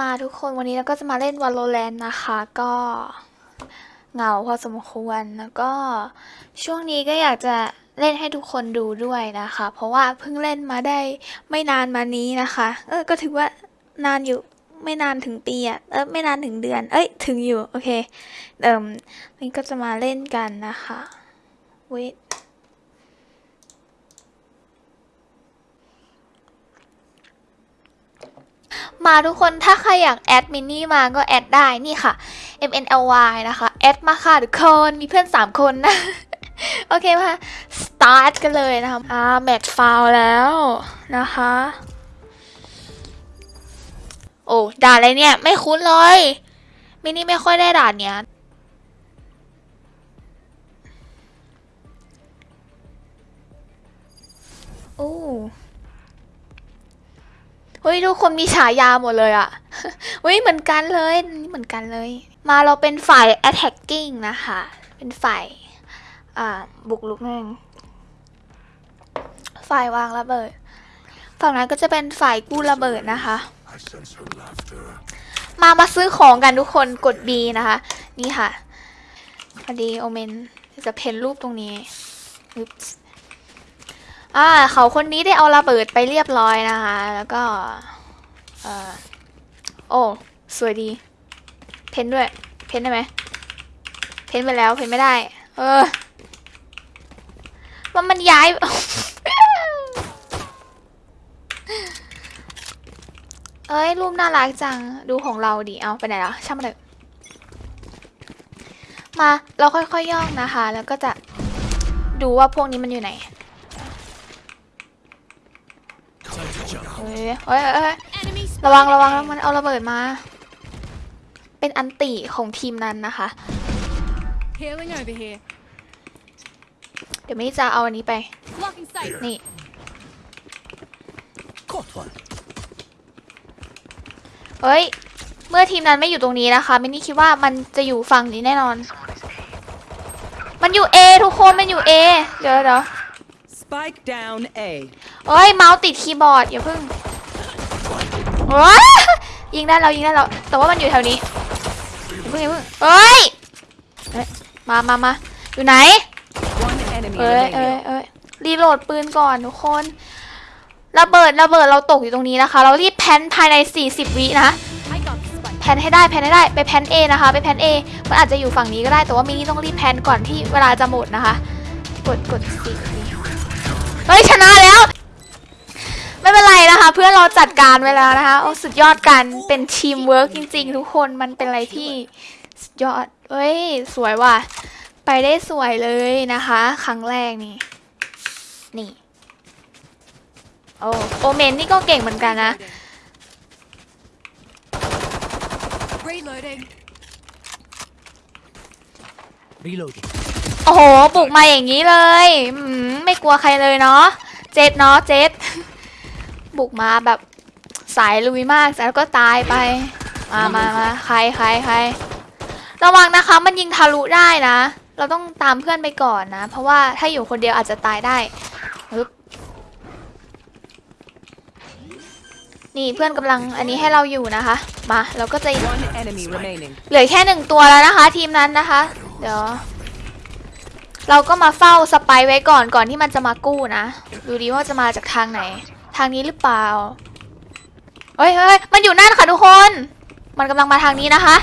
มาทุกคนวันนี้เราก็จะมาเล่น Valorant นะคะ ก็เหงาพอสมควรแล้วก็ช่วงนี้ก็อยากจะเล่นให้ทุกคนดูด้วยนะคะ เพราะว่าเพิ่งเล่นมาได้ไม่นานมานี้นะคะ เออก็ถือว่านานอยู่ไม่นานถึงปีอะเออไม่นานถึงเดือน เอ้ยถึงอยู่ โอเค เดิมนี่ก็จะมาเล่นกันนะคะเวท มาทุกคนถ้าใครอยาก add มินนี่มาก็ add ได้นี่ค่ะ MNLY นะคะ add มาค่ะทุกคนมีเพื่อน 3 คนนะ โอเคมาสตาร์ทกันเลยนะคะอ่า match found แล้วนะคะ โอ้ด่านอะไรเนี่ย ไม่คุ้นเลยมินนี่ไม่ค่อยได้ด่านเนี้ยโอ้ ฮ้ยทุกคนมีฉายาหมดเลยอะเฮ้ยเหมือนกันเลยนี่เหมือนกันเลย มาเราเป็นฝ่าย attacking นะคะ เป็นฝ่ายอ่าบุกลุกนั่นงฝ่ายวางระเบิด ฝั่งนั้นก็จะเป็นฝ่ายกู้ระเบิดนะคะ มามาซื้อของกันทุกคนกด B นะคะ นี่ค่ะพอดีโอเมนจะเพ้นรูปตรงนี้อึ๊บ อ่าเขาคนนี้ได้เอาระเบิดไปเรียบร้อยนะคะ แล้วก็เอ่อโอ้สวยดี เพ้นด้วย เพ้นได้ไหมเพ้นไปแล้วเพ้นไม่ได้ เออ มันมันย้าย เอ้ยรูปน่ารักจัง ดูของเราดิ เอาไปไหนแล้วช่างมันเถอะมาเราค่อยๆย่องนะคะ แล้วก็จะดูว่าพวกนี้มันอยู่ไหน เฮ้ยเฮ้ยเฮ้ยระวังระวังแล้วมันเอาระเบิดมา เป็นอันติของทีมนั้นนะคะ เดี๋ยวไม่จะเอาอันนี้ไป นี่เฮ้ย เมื่อทีมนั้นไม่อยู่ตรงนี้นะคะมินนี่คิดว่ามันจะอยู่ฝั่งนี้แน่นอน มันอยู่ A ทุกคน มันอยู่ A เดี๋ยวเดี๋ยว เอ้ยเมาส์ติดคีย์บอร์ดอย่าเพิ่งว้ายิงได้แล้วยิงได้แล้วแต่ว่ามันอยู่แถวนี้อย่าเพิ่งอย่าเพิ่งเอ้ยเอ้ยมามามาอยู่ไหน One enemy เอ้ยเอ้ย remaining. เอ้ยรีโหลดปืนก่อนทุกคนระเบิดระเบิดเราตกอยู่ตรงนี้นะคะ เรารีบ plant ภายใน 40 วินะ I got the spike. plant ให้ได้ plant ให้ได้ไป plant A นะคะไป plant A มันอาจจะอยู่ฝั่งนี้ก็ได้แต่ว่ามินนี่ต้องรีบ plant ก่อนที่เวลาจะหมดนะคะ กดกดสี่เฮ้ยชนะแล้ว ไม่เป็นไรนะคะ เพื่อนเราจัดการไว้แล้วนะคะโอ้สุดยอดกันเป็นทีมเวิร์กจริง ๆ ทุกคนมันเป็นอะไรที่สุดยอดเฮ้ย สวยว่ะ ไปได้สวยเลยนะคะ ครั้งแรกนี่ นี่โอ้โอเมนนี่ก็เก่งเหมือนกันนะ Reloading. Reloading. โอ้โห บุกมาอย่างนี้เลยอืมไม่กลัวใครเลยเนาะ เจ็ดเนาะ เจ็ด บุกมาแบบสายลุยมากแล้วก็ตายไป มามามาใครใครใครระวังนะคะ มันยิงทะลุได้นะ เราต้องตามเพื่อนไปก่อนนะ เพราะว่าถ้าอยู่คนเดียวอาจจะตายได้ปึ๊บนี่เพื่อนกำลังอันนี้ให้เราอยู่นะคะ มาเราก็จะ One enemy remaining. เหลือแค่หนึ่งตัวแล้วนะคะ ทีมนั้นนะคะ เดี๋ยว เราก็มาเฝ้าสไปไว้ก่อนก่อนที่มันจะมากู้นะ ดูดีว่าจะมาจากทางไหน ทางนี้หรือเปล่าเฮ้ยเฮ้ยมันอยู่นั่นค่ะทุกคน มันกำลังมาทางนี้นะคะ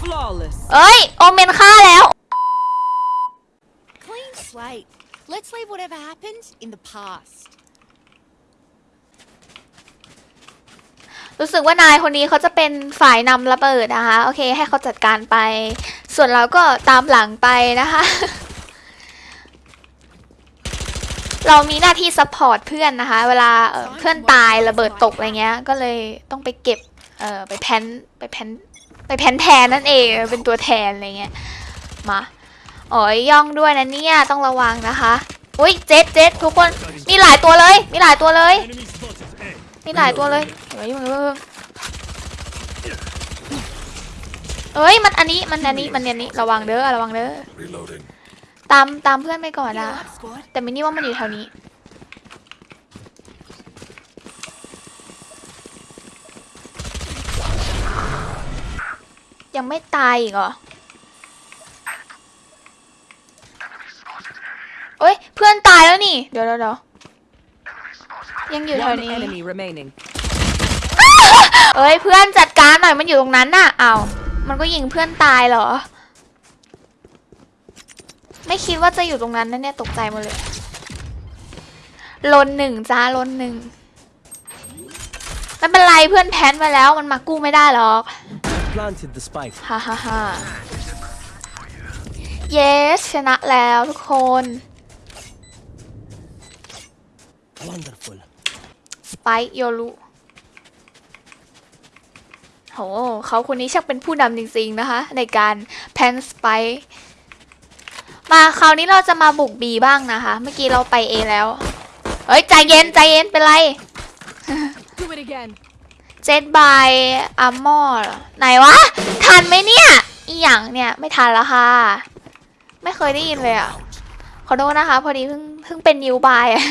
Flawless. เอ้ย โอเมนฆ่าแล้ว Clean slate. Let's leave whatever happened in the past. รู้สึกว่านายคนนี้เขาจะเป็นฝ่ายนำระเบิดนะคะ โอเค ให้เขาจัดการไป ส่วนเราก็ตามหลังไปนะคะ เรามีหน้าที่ support เพื่อนนะคะ เวลาเพื่อนตายระเบิดตกอะไรเงี้ย ก็เลยต้องไปเก็บเออไปแพนไปแพนไปแพนแทนนั่นเองเป็นตัวแทนอะไรเงี้ยมาอ้ยย่องด้วยนะเนี่ยต้องระวังนะคะอุ้ยเจ็ดเจ็ดทุกคนมีหลายตัวเลย มีหลายตัวเลย มีหลายตัวเลยเฮ้ยมึงเอ้ยมันอันนี้มันอันนี้มันอันนี้ระวังเด้อระวังเด้อ ตามตามเพื่อนไปก่อนนะ Heal up, squad. แต่มินี่ว่ามันอยู่แถวนี้ One ยังไม่ตายอีกเหรอเอ้ยเพื่อนตายแล้วนี่ เดี๋ยวเดี๋ยวเดี๋ยวยังอยู่แถว One นี้ enemy remaining. เอ้ยเพื่อนจัดการหน่อยมันอยู่ตรงนั้นน่ะอ้าวมันก็ยิงเพื่อนตายเหรอ ไม่คิดว่าจะอยู่ตรงนั้นนะเนี่ยตกใจหมดเลยลนหนึ่งจ้าลนหนึ่งไม่เป็นไรเพื่อนแพ้นไปแล้วมันมากู้ไม่ได้หรอก Planted the spike. ฮ่าฮ่าฮ่า yes ชนะแล้วทุกคน Wonderful. สไปโยรุโหเขาคนนี้ชักเป็นผู้นำจริงๆนะคะ ในการแพนสไป มาคราวนี้เราจะมาบุกบีบ้างนะคะ เมื่อกี้เราไปเอแล้ว เฮ้ยใจเย็นใจเย็นเป็นไร Do it again. เจ็ด buy armor ไหนวะ ทันไหมเนี่ย อีหยังเนี่ยไม่ทันแล้วค่ะ ไม่เคยได้ยินเลยอะ ขอโทษนะคะ พอดีเพิ่งเพิ่งเป็น newbie อะ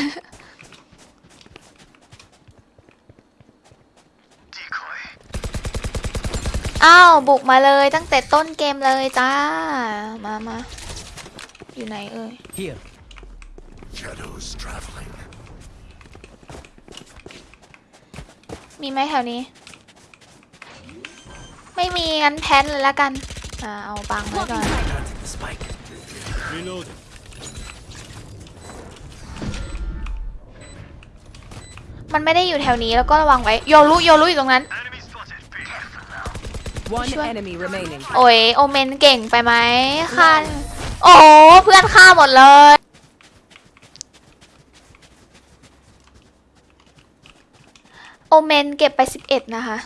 อ้าว บุกมาเลยตั้งแต่ต้นเกมเลยจ้า มามา อยู่ไหนเอ่ย Here. Shadows traveling. มีไหมแถวนี้ ไม่มีงั้นแพนเลยละกัน อ่าเอาบังไว้ก่อน Planted the spike. Reloading. มันไม่ได้อยู่แถวนี้แล้วก็ระวังไว้โยรุโยรุอยู่ตรงนั้น One Sure. enemy remaining. โอ้ยโอเมนเก่งไปไหมค่ะ โอ้โหเพื่อนฆ่าหมดเลย โอเมนเก็บไป 11 นะคะ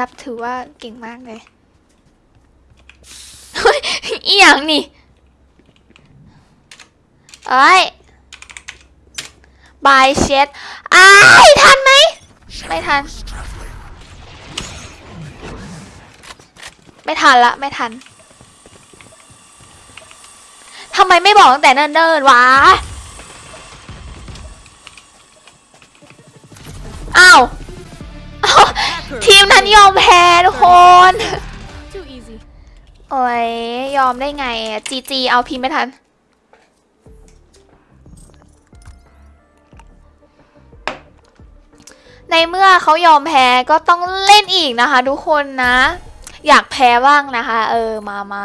นับถือว่าเก่งมากเลยเฮ้ยอีหยังนี่เอ้ยบายเช็ดอ้ายทันไหม ไม่ทัน ไม่ทันละ ไม่ทัน ทำไมไม่บอกตั้งแต่เนิ่นๆวะ อ้าวอ้าวทีมนั้นยอมแพ้ทุกคน Too easy. โอ้ย ยอมได้ไงจีจีเอาพิมพ์ไม่ทัน ในเมื่อเขายอมแพ้ก็ต้องเล่นอีกนะคะทุกคนนะ อยากแพ้บ้างนะคะ เออ มามา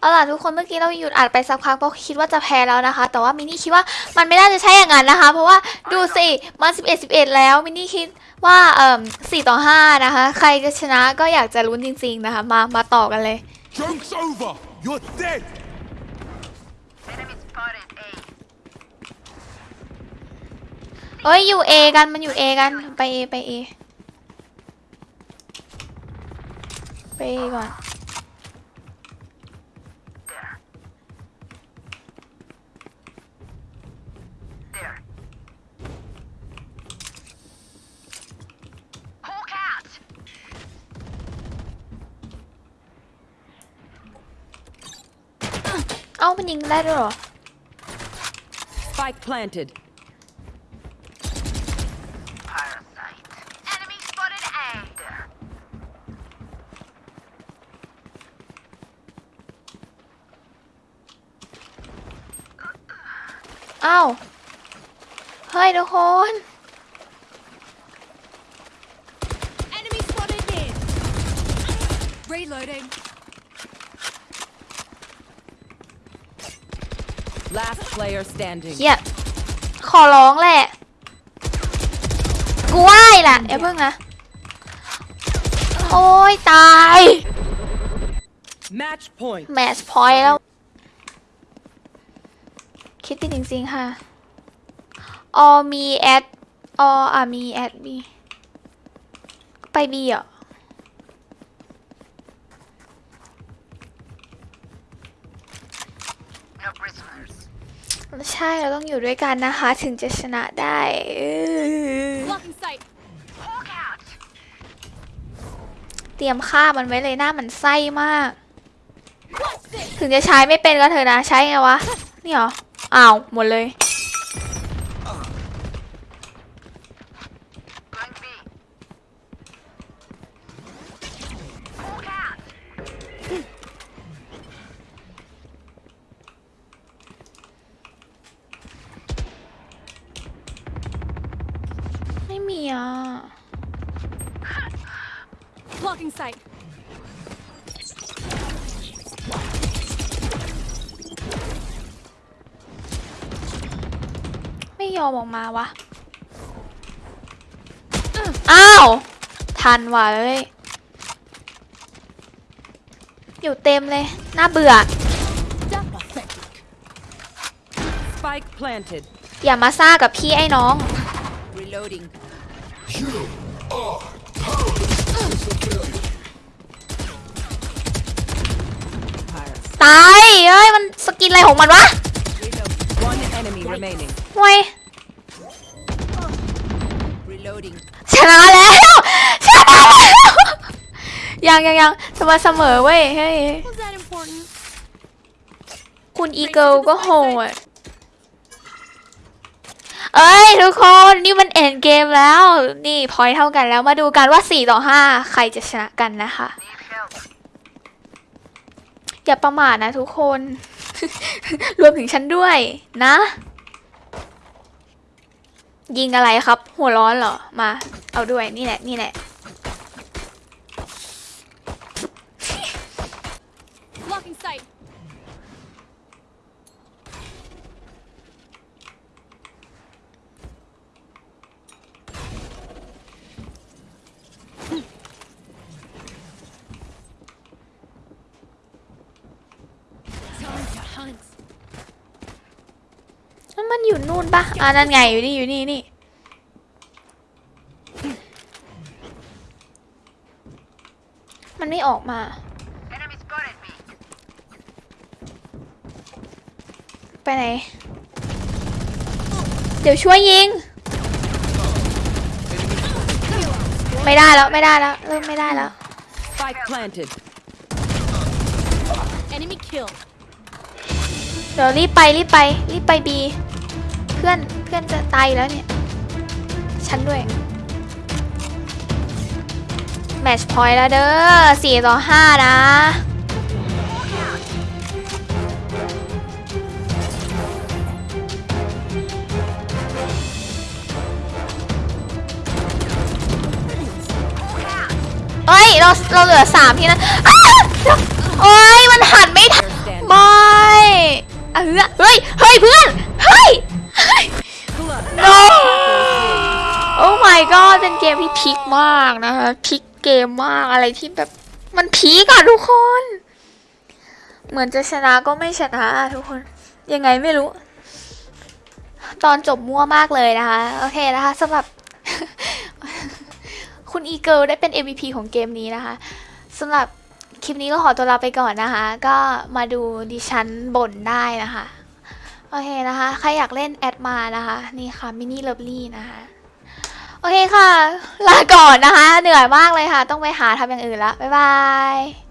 เอาล่ะทุกคนเมื่อกี้เราหยุดอัดไปสักพักเพราะคิดว่าจะแพ้แล้วนะคะ แต่ว่ามินนี่คิดว่ามันไม่น่าจะใช่อย่างนั้นนะคะ เพราะว่าดูสิมัน11 11 แล้วมินนี่คิดว่าเอ่อ4ต่อ5นะคะ ใครจะชนะก็อยากจะลุ้นจริง ๆนะคะ มามาต่อกันเลย Joke's over. You're dead. เอ้ยอยู่เอกันมันอยู่เอกันไปเอไปเอไปเอก่อน เอ้ามันยิงได้ด้วยเหรอ Spike planted. Enemy spotted A. เอ้าเฮ้ยทุกคน Enemy spotted mid. Reloading. Last player standing. เฮียขอร้องแหละ กูไหว้ล่ะอย่าเพิ่งนะ โอ้ยตาย Match point. match point แล้ว คิดติดจริงๆค่ะ ออมีแอดออะมี at B ไป B เหรอ No prisoners. ใช่ เราต้องอยู่ด้วยกันนะคะ ถึงจะชนะได้เออ Blocking sight. Hawk out. เตรียมฆ่ามันไว้เลยหน้ามันไส้มาก ถึงจะใช้ไม่เป็นก็เถอะนะ ใช้ไงวะ นี่เหรอ อ้าว หมดเลย มีอะไม่ยอมออกมาวะ อ้าว ทันว่ะเว้ย อยู่เต็มเลย น่าเบื่ออย่ามาซ่ากับพี่ไอ้น้อง Reloading. Pirates. ตายเอ้ย มันสกินอะไรของมันวะ One enemy remaining. ห่วย Reloading. ชนะแล้ว ชนะแล้ว ยังยังยังจะมาเสมอเว้ยเฮ้ย Was that important? คุณอีเกิลก็โหด เอ้ย ทุกคนนี่มันเอ็นเกมแล้ว นี่พอยเท่ากันแล้วมาดูกันว่า 4 ต่อ 5 ใครจะชนะกันนะคะ อย่าประมาทนะทุกคน รวมถึงฉันด้วยนะ ยิงอะไรครับ หัวร้อนเหรอ มา เอาด้วยนี่แหละ นี่แหละ Blocking sight. Time to hunt. นั่น มันอยู่นู่นปะอ่านั่นไงอยู่นี่อยู่นี่นี่มันไม่ออกมา Enemy spotted me. ไปไหน เดี๋ยวช่วยยิง ไม่ได้แล้วไม่ได้แล้วเริ่มไม่ได้แล้ว Spike planted. Enemy killed. เดี๋ยวรีบไปรีบไปรีบไปบี เพื่อนเพื่อนจะตายแล้วเนี่ย ฉันด้วย แมชพอยต์แล้วเด้อสี่ต่อห้านะเอ้ยเราเราเหลือสามที่นะอ้วโอ้ยมันหันไม่ทัน Stand. บอยเฮ้ย เฮ้ย เพื่อน เฮ้ย no โอ้ my god เป็นเกมที่พลิกมากนะคะพลิกเกมมากอะไรที่แบบมันพีกอะทุกคน เหมือนจะชนะก็ไม่ชนะอะทุกคน ยังไงไม่รู้ ตอนจบมั่วมากเลยนะคะ โอเคนะคะสำหรับ คุณอีเกิลได้เป็น MVP ของเกมนี้นะคะสำหรับคลิปนี้ก็ขอตัวลาไปก่อนนะคะ ก็มาดูดิฉันบ่นได้นะคะ โอเคนะคะ ใครอยากเล่นแอดมานะคะ นี่ค่ะมินิเลิฟลี่นะคะ โอเคค่ะ ลาก่อนนะคะ เหนื่อยมากเลยค่ะ ต้องไปหาทำอย่างอื่นละบ๊ายบาย